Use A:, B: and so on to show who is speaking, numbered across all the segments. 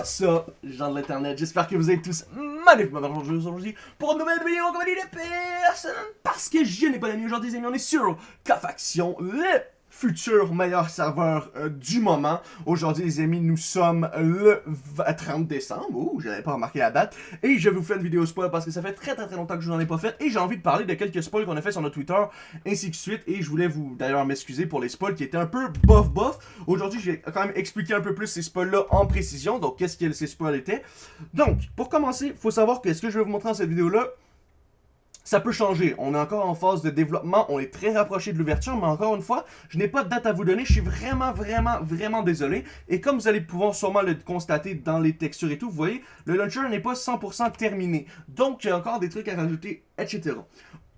A: What's up, gens de l'internet, j'espère que vous êtes tous magnifiquement aujourd'hui pour une nouvelle vidéo en compagnie de personne. Parce que je n'ai pas d'amis aujourd'hui les amis, on est sur K-Faction, le futur meilleur serveur euh, du moment. Aujourd'hui, les amis, nous sommes le 30 décembre. Ouh, j'avais pas remarqué la date. Et je vous faire une vidéo spoil parce que ça fait très très très longtemps que je n'en ai pas fait. Et j'ai envie de parler de quelques spoils qu'on a fait sur notre Twitter, ainsi que suite. Et je voulais vous d'ailleurs m'excuser pour les spoils qui étaient un peu bof bof. Aujourd'hui, je vais quand même expliquer un peu plus ces spoils-là en précision. Donc, qu'est-ce que ces spoils étaient. Donc, pour commencer, faut savoir que ce que je vais vous montrer dans cette vidéo-là, ça peut changer. On est encore en phase de développement, on est très rapproché de l'ouverture, mais encore une fois, je n'ai pas de date à vous donner. Je suis vraiment, vraiment, vraiment désolé. Et comme vous allez pouvoir sûrement le constater dans les textures et tout, vous voyez, le launcher n'est pas 100% terminé. Donc, il y a encore des trucs à rajouter, etc.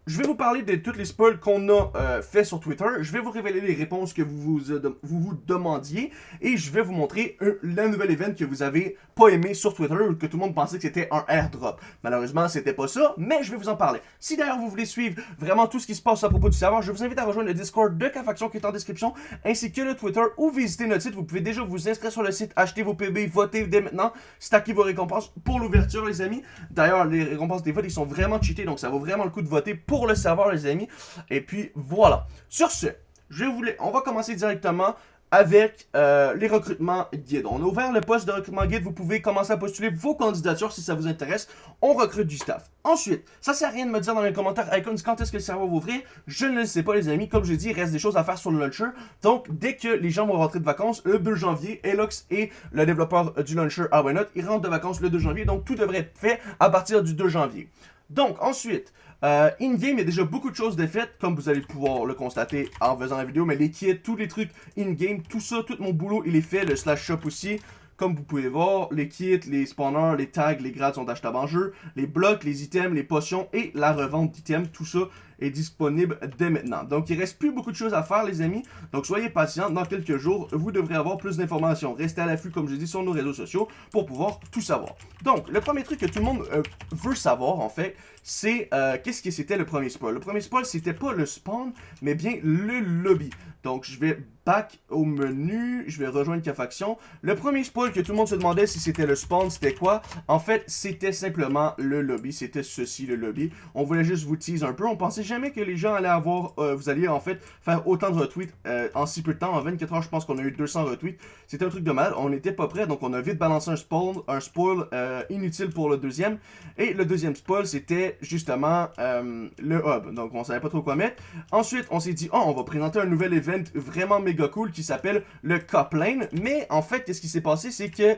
A: Je vais vous parler de toutes les spoils qu'on a euh, fait sur Twitter. Je vais vous révéler les réponses que vous vous, euh, vous, demandiez. Et je vais vous montrer la nouvelle event que vous avez pas aimé sur Twitter que tout le monde pensait que c'était un airdrop. Malheureusement, c'était pas ça, mais je vais vous en parler. Si d'ailleurs vous voulez suivre vraiment tout ce qui se passe à propos du serveur, je vous invite à rejoindre le Discord de K-Faction qui est en description, ainsi que le Twitter ou visiter notre site. Vous pouvez déjà vous inscrire sur le site, acheter vos PB, voter dès maintenant, stacker vos récompenses pour l'ouverture, les amis. D'ailleurs, les récompenses des votes, ils sont vraiment cheatés, donc ça vaut vraiment le coup de voter le serveur, les amis. Et puis, voilà. Sur ce, je voulais, on va commencer directement avec euh, les recrutements guides. On a ouvert le poste de recrutement guide. Vous pouvez commencer à postuler vos candidatures si ça vous intéresse. On recrute du staff. Ensuite, ça sert à rien de me dire dans les commentaires Icons quand est-ce que le serveur va ouvrir? Je ne le sais pas les amis. Comme je dis, il reste des choses à faire sur le launcher. Donc, dès que les gens vont rentrer de vacances, le 2 janvier, Elox et le développeur du launcher Not, ils rentrent de vacances le 2 janvier. Donc, tout devrait être fait à partir du 2 janvier. Donc, ensuite, euh, in-game, il y a déjà beaucoup de choses de faites, comme vous allez pouvoir le constater en faisant la vidéo, mais les kits, tous les trucs in-game, tout ça, tout mon boulot, il est fait, le slash shop aussi. Comme vous pouvez voir, les kits, les spawners, les tags, les grades sont achetables en jeu. Les blocs, les items, les potions et la revente d'items, tout ça disponible dès maintenant. Donc, il reste plus beaucoup de choses à faire, les amis. Donc, soyez patients. Dans quelques jours, vous devrez avoir plus d'informations. Restez à l'affût, comme je dis, sur nos réseaux sociaux pour pouvoir tout savoir. Donc, le premier truc que tout le monde euh, veut savoir, en fait, c'est euh, qu'est-ce que c'était le premier spoil? Le premier spoil, c'était pas le spawn, mais bien le lobby. Donc, je vais back au menu, je vais rejoindre K-Faction. Le premier spoil que tout le monde se demandait si c'était le spawn, c'était quoi? En fait, c'était simplement le lobby, c'était ceci le lobby. On voulait juste vous tease un peu, on pensait jamais que les gens allaient avoir, euh, vous alliez en fait faire autant de retweets euh, en si peu de temps. En 24 heures, je pense qu'on a eu 200 retweets. C'était un truc de mal, on n'était pas prêt, donc on a vite balancé un spawn, un spoil euh, inutile pour le deuxième. Et le deuxième spoil, c'était justement le hub, donc on savait pas trop quoi mettre. Ensuite, on s'est dit, oh, on va présenter un nouvel event vraiment méga cool qui s'appelle le Coplane. Mais en fait, qu'est-ce qui s'est passé, c'est que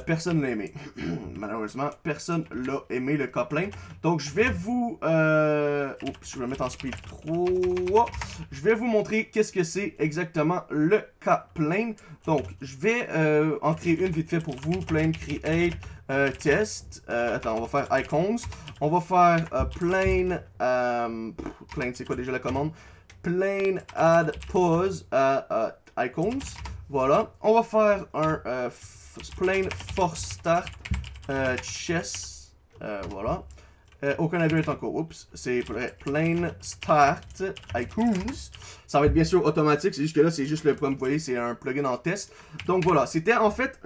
A: personne l'a aimé. Malheureusement, personne l'a aimé le Coplane. Donc je vais vous... oups, je vais mettre en speed 3. Je vais vous montrer qu'est-ce que c'est exactement le K-Plane. Donc, je vais euh, en créer une vite fait pour vous. Plane Create euh, Test. Euh, attends, on va faire Icons. On va faire Plane... plane, c'est quoi déjà la commande? Plane Add Pause Icons. Voilà. On va faire un Plane Force Start Chess. voilà. Euh, aucun avion est en. Oups, c'est Plane Start Icons. Ça va être bien sûr automatique, c'est juste que là, c'est juste le, comme vous voyez, c'est un plugin en test. Donc voilà, c'était en fait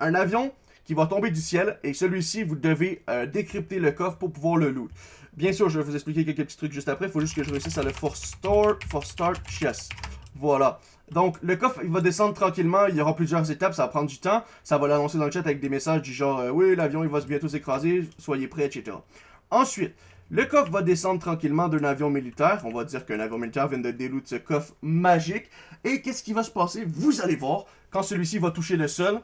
A: un avion qui va tomber du ciel et celui-ci, vous devez euh, décrypter le coffre pour pouvoir le loot. Bien sûr, je vais vous expliquer quelques petits trucs juste après, il faut juste que je réussisse à le Force Store, Force Start Chess. Voilà. Donc, le coffre, il va descendre tranquillement. Il y aura plusieurs étapes. Ça va prendre du temps. Ça va l'annoncer dans le chat avec des messages du genre euh, Oui, l'avion, il va bientôt s'écraser. Soyez prêts, etc. » Ensuite, le coffre va descendre tranquillement d'un avion militaire. On va dire qu'un avion militaire vient de déloot ce coffre magique. Et qu'est-ce qui va se passer? Vous allez voir, quand celui-ci va toucher le sol,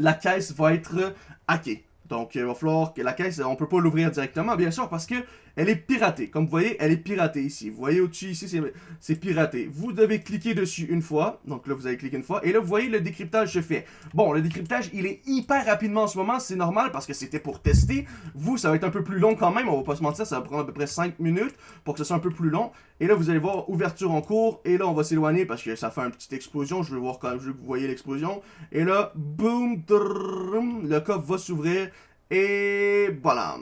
A: la caisse va être hackée. Donc, il va falloir que la caisse, on peut pas l'ouvrir directement, bien sûr, parce que elle est piratée. Comme vous voyez, elle est piratée ici. Vous voyez au-dessus, ici, c'est piraté. Vous devez cliquer dessus une fois. Donc là, vous allez cliquer une fois. Et là, vous voyez, le décryptage se fait. Bon, le décryptage, il est hyper rapidement en ce moment. C'est normal parce que c'était pour tester. Vous, ça va être un peu plus long quand même. On va pas se mentir, ça va prendre à peu près 5 minutes pour que ce soit un peu plus long. Et là, vous allez voir ouverture en cours. Et là, on va s'éloigner parce que ça fait une petite explosion. Je vais voir quand je veux que vous voyez l'explosion. Et là, boum, le coffre va s'ouvrir. Et voilà,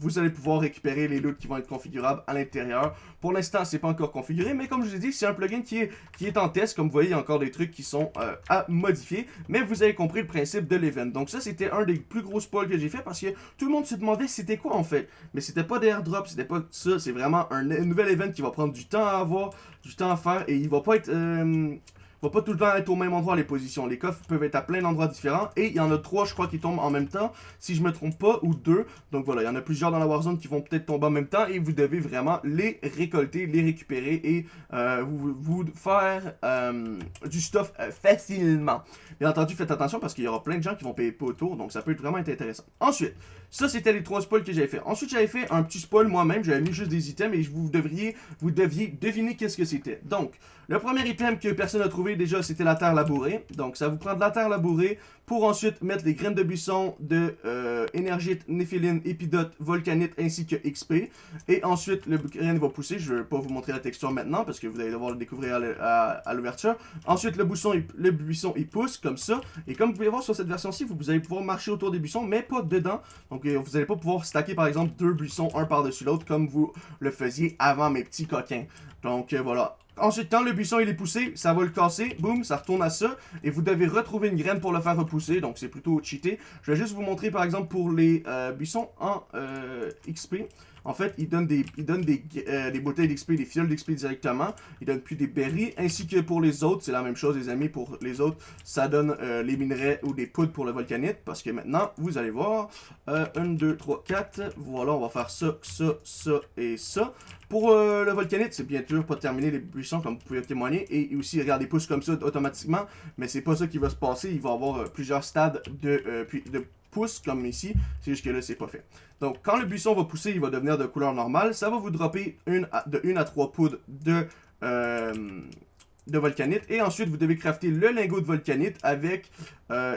A: vous allez pouvoir récupérer les loots qui vont être configurables à l'intérieur. Pour l'instant, c'est pas encore configuré, mais comme je vous ai dit, c'est un plugin qui est, qui est en test. Comme vous voyez, il y a encore des trucs qui sont euh, à modifier. Mais vous avez compris le principe de l'event. Donc ça, c'était un des plus gros spoils que j'ai fait parce que tout le monde se demandait c'était quoi en fait. Mais c'était pas des airdrops, c'était pas ça. C'est vraiment un, nouvel event qui va prendre du temps à avoir, du temps à faire et il va pas être... Euh, va pas tout le temps être au même endroit les positions. Les coffres peuvent être à plein d'endroits différents. Et il y en a trois, je crois, qui tombent en même temps, si je me trompe pas, ou deux. Donc voilà, il y en a plusieurs dans la Warzone qui vont peut-être tomber en même temps. Et vous devez vraiment les récolter, les récupérer et euh, vous, vous, faire euh, du stuff euh, facilement. Bien entendu, faites attention parce qu'il y aura plein de gens qui vont payer pas autour. Donc ça peut être vraiment être intéressant. Ensuite, ça c'était les trois spoils que j'avais fait. Ensuite, j'avais fait un petit spoil moi-même. J'avais mis juste des items et vous devriez, vous deviez deviner qu'est-ce que c'était. Donc, le premier item que personne n'a trouvé déjà, c'était la terre labourée. Donc, ça vous prend de la terre labourée pour ensuite mettre les graines de buisson de euh, énergite, néphiline, épidote, volcanite ainsi que XP. Et ensuite, le grain va pousser. Je ne vais pas vous montrer la texture maintenant parce que vous allez devoir le découvrir à l'ouverture. Ensuite, le, buisson, il pousse comme ça. Et comme vous pouvez voir sur cette version-ci, vous, allez pouvoir marcher autour des buissons, mais pas dedans. Donc, euh, vous n'allez pas pouvoir stacker par exemple deux buissons un par-dessus l'autre comme vous le faisiez avant mes petits coquins. Donc, euh, voilà. Ensuite, quand le buisson il est poussé, ça va le casser, boum, ça retourne à ça, et vous devez retrouver une graine pour le faire repousser, donc c'est plutôt cheaté. Je vais juste vous montrer par exemple pour les euh, buissons en euh, XP. En fait, il donne des, il donne des, euh, bouteilles d'XP, des fioles d'XP directement. Il donne plus des berries, ainsi que pour les autres, c'est la même chose les amis. Pour les autres, ça donne les minerais ou des poudres pour le volcanite, parce que maintenant, vous allez voir, 1, 2, 3, 4, voilà, on va faire ça, ça, ça et ça. Pour euh, le volcanite, c'est bien sûr pas terminer les buissons comme vous pouvez témoigner. Et aussi, regardez, pousse comme ça automatiquement. Mais c'est pas ça qui va se passer. Il va y avoir euh, plusieurs stades de, euh, de pouces comme ici. C'est juste que là, c'est pas fait. Donc, quand le buisson va pousser, il va devenir de couleur normale. Ça va vous dropper une de 1 à 3 poudres de, de volcanite. Et ensuite, vous devez crafter le lingot de volcanite avec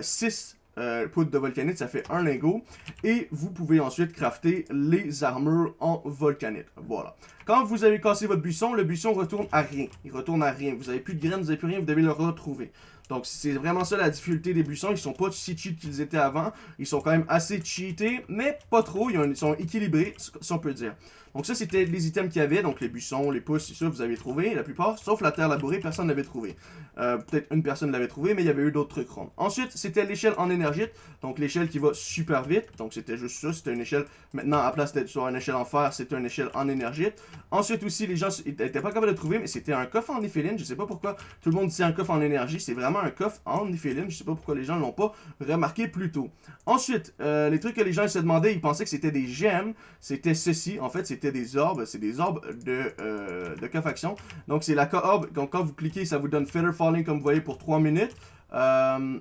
A: 6 euh, poudre de volcanite, ça fait un lingot. Et vous pouvez ensuite crafter les armures en volcanite. Voilà. Quand vous avez cassé votre buisson, le buisson retourne à rien. Il retourne à rien. Vous n'avez plus de graines, vous n'avez plus rien, vous devez le retrouver. Donc c'est vraiment ça la difficulté des buissons. Ils sont pas si cheat qu'ils étaient avant. Ils sont quand même assez cheatés, mais pas trop. Ils, sont équilibrés, si on peut dire. Donc ça, c'était les items qu'il y avait. Donc les buissons, les pousses, c'est ça, vous avez trouvé. La plupart, sauf la terre labourée, personne n'avait trouvé. Euh, peut-être une personne l'avait trouvé, mais il y avait eu d'autres trucs. Ensuite, c'était l'échelle en énergie. Donc l'échelle qui va super vite. Donc c'était juste ça. C'était une échelle, maintenant, à place d'être sur une échelle en fer, c'était une échelle en énergie. Ensuite aussi, les gens n'étaient pas capables de trouver, mais c'était un coffre en néphéline. Je sais pas pourquoi tout le monde dit un coffre en énergie. C'est vraiment un coffre en néphéline. Je sais pas pourquoi les gens l'ont pas remarqué plus tôt. Ensuite, euh, les trucs que les gens se demandaient, ils pensaient que c'était des gemmes. C'était ceci. En fait, c'était des orbes. C'est des orbes de, euh, de. Donc c'est la co-orbe. Donc quand vous cliquez, ça vous donne Feather Falling comme vous voyez pour 3 minutes. 5 euh,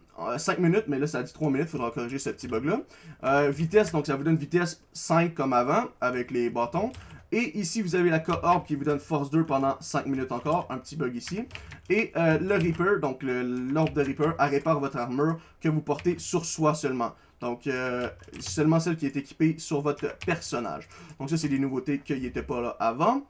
A: minutes, mais là ça dit 3 minutes, faudra corriger ce petit bug là. vitesse, donc ça vous donne vitesse 5 comme avant, avec les bâtons. Et ici, vous avez la co-orb qui vous donne force 2 pendant 5 minutes encore. Un petit bug ici. Et euh, le Reaper, donc l'orbe de Reaper, répare votre armure que vous portez sur soi seulement. Donc, euh, seulement celle qui est équipée sur votre personnage. Donc ça, c'est des nouveautés qui n'étaient pas là avant.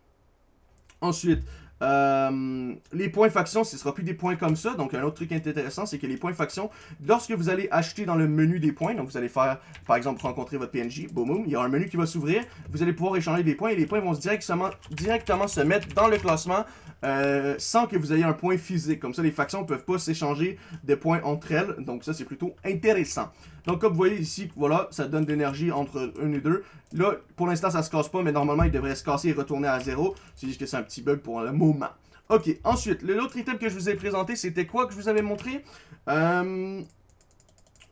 A: Ensuite, euh, les points faction, ce ne sera plus des points comme ça. Donc, un autre truc intéressant, c'est que les points faction, lorsque vous allez acheter dans le menu des points, donc vous allez faire, par exemple, rencontrer votre PNJ, boum, il y a un menu qui va s'ouvrir. Vous allez pouvoir échanger des points et les points vont directement, directement se mettre dans le classement euh, sans que vous ayez un point physique. Comme ça, les factions ne peuvent pas s'échanger des points entre elles. Donc, ça, c'est plutôt intéressant. Donc, comme vous voyez ici, voilà, ça donne de l'énergie entre 1 et 2. Là, pour l'instant, ça se casse pas, mais normalement, il devrait se casser et retourner à 0. C'est juste que c'est un petit bug pour le moment. Ok, ensuite, l'autre item que je vous ai présenté, c'était quoi que je vous avais montré? Euh,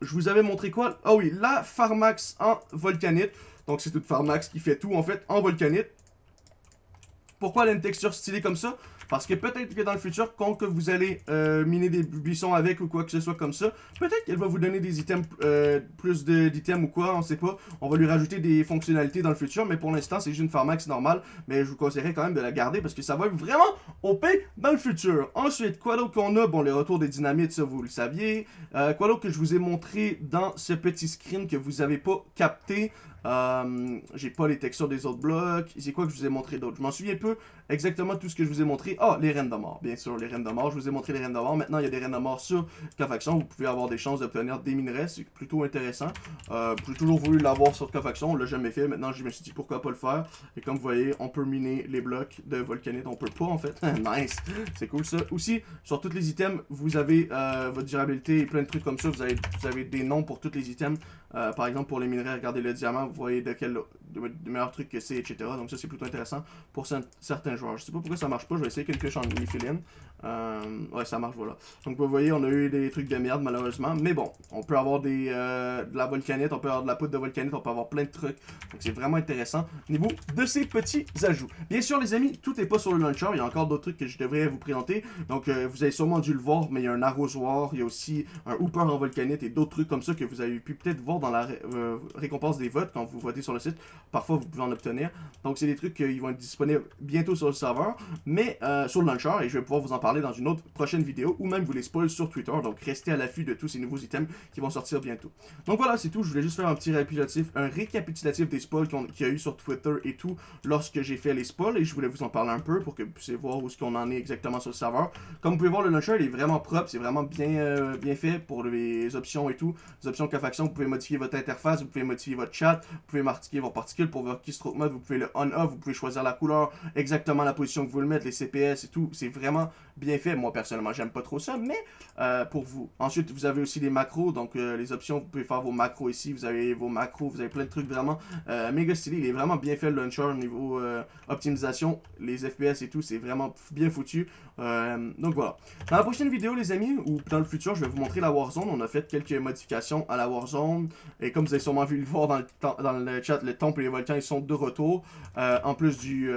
A: Je vous avais montré quoi? Ah oui, la Pharmax en volcanite. Donc, c'est toute Pharmax qui fait tout, en fait, en volcanite. Pourquoi elle a une texture stylée comme ça? Parce que peut-être que dans le futur, quand que vous allez euh, miner des buissons avec ou quoi que ce soit comme ça, peut-être qu'elle va vous donner des items, euh, plus d'items ou quoi, on sait pas. On va lui rajouter des fonctionnalités dans le futur, mais pour l'instant, c'est juste une pharmax normale. Mais je vous conseillerais quand même de la garder parce que ça va être vraiment OP dans le futur. Ensuite, quoi d'autre qu'on a? Bon, les retours des dynamites, ça vous le saviez. Euh, quoi d'autre que je vous ai montré dans ce petit screen que vous avez pas capté? Euh, j'ai pas les textures des autres blocs. C'est quoi que je vous ai montré d'autre? Je m'en souviens peu exactement tout ce que je vous ai montré. Ah, les reines de mort, bien sûr, les reines de mort. Je vous ai montré les reines de mort. Maintenant, il y a des reines de mort sur Cofaction. Vous pouvez avoir des chances d'obtenir des minerais. C'est plutôt intéressant. Euh, J'ai toujours voulu l'avoir sur Cofaction. On l'a jamais fait. Maintenant, je me suis dit pourquoi pas le faire? Et comme vous voyez, on peut miner les blocs de volcanite. On peut pas, en fait. nice. C'est cool, ça. Aussi, sur tous les items, vous avez euh, votre durabilité et plein de trucs comme ça. Vous avez, vous avez des noms pour tous les items. Par exemple, pour les minerais, regardez le diamant. Voyez de quel de, meilleurs trucs que c'est, etc. Donc ça, c'est plutôt intéressant pour certains joueurs. Je sais pas pourquoi ça marche pas. Je vais essayer quelque chose en mini euh, ouais, ça marche, voilà. Donc vous voyez, on a eu des trucs de merde, malheureusement. Mais bon, on peut avoir des, euh, de la volcanite, on peut avoir de la poudre de volcanite, on peut avoir plein de trucs. Donc c'est vraiment intéressant au niveau de ces petits ajouts. Bien sûr, les amis, tout n'est pas sur le launcher. Il y a encore d'autres trucs que je devrais vous présenter. Donc euh, vous avez sûrement dû le voir, mais il y a un arrosoir, il y a aussi un hooper en volcanite et d'autres trucs comme ça que vous avez pu peut-être voir dans la récompense des votes quand vous votez sur le site. Parfois, vous pouvez en obtenir. Donc c'est des trucs qui vont être disponibles bientôt sur le serveur, mais sur le launcher, et je vais pouvoir vous en parler dans une autre prochaine vidéo ou même vous les spoil sur Twitter. Donc restez à l'affût de tous ces nouveaux items qui vont sortir bientôt. Donc voilà, c'est tout. Je voulais juste faire un petit récapitulatif, un récapitulatif des spoils qu'il y a eu sur Twitter et tout lorsque j'ai fait les spoils et je voulais vous en parler un peu pour que vous puissiez voir où est-ce qu'on en est exactement sur le serveur. Comme vous pouvez voir, le launcher il est vraiment propre, c'est vraiment bien, euh, bien fait pour les options et tout. Les options K-Faction, vous pouvez modifier votre interface, vous pouvez modifier votre chat, vous pouvez marquer vos particules pour votre keystroke mode, vous pouvez le on-off, vous pouvez choisir la couleur, exactement la position que vous voulez mettre, les CPS et tout. C'est vraiment bien fait. Moi, personnellement, j'aime pas trop ça, mais euh, pour vous. Ensuite, vous avez aussi les macros, donc euh, les options, vous pouvez faire vos macros ici, vous avez vos macros, vous avez plein de trucs vraiment euh, méga stylé. Il est vraiment bien fait le launcher au niveau optimisation, les FPS et tout, c'est vraiment bien foutu. donc voilà. Dans la prochaine vidéo, les amis, ou dans le futur, je vais vous montrer la Warzone. On a fait quelques modifications à la Warzone, et comme vous avez sûrement vu le voir dans le, dans le chat, le temple et les volcans, ils sont de retour. en plus du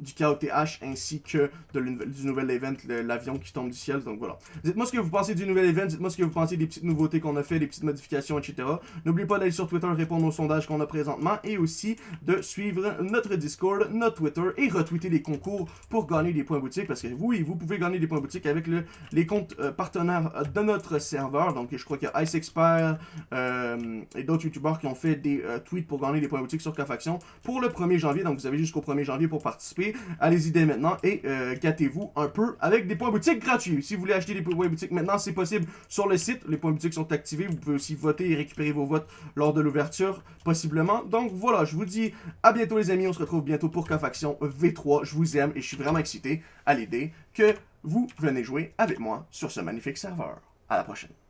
A: du KOTH ainsi que de du nouvel event, l'avion qui tombe du ciel. Donc voilà. Dites-moi ce que vous pensez du nouvel event, dites-moi ce que vous pensez des petites nouveautés qu'on a fait, des petites modifications, etc. N'oubliez pas d'aller sur Twitter répondre aux sondages qu'on a présentement et aussi de suivre notre Discord, notre Twitter et retweeter les concours pour gagner des points boutiques parce que oui, vous pouvez gagner des points boutiques avec le, les comptes euh, partenaires de notre serveur. Donc je crois qu'il y a Ice Expert euh, et d'autres youtubeurs qui ont fait des euh, tweets pour gagner des points boutiques sur K-Faction pour le 1er janvier. Donc vous avez jusqu'au 1er janvier pour participer. Allez-y dès maintenant et euh, gâtez-vous un peu avec des points boutiques gratuits. Si vous voulez acheter des points boutiques maintenant, c'est possible sur le site. Les points boutiques sont activés. Vous pouvez aussi voter et récupérer vos votes lors de l'ouverture, possiblement. Donc voilà, je vous dis à bientôt les amis. On se retrouve bientôt pour K-Faction V3. Je vous aime et je suis vraiment excité à l'idée que vous venez jouer avec moi sur ce magnifique serveur. À la prochaine.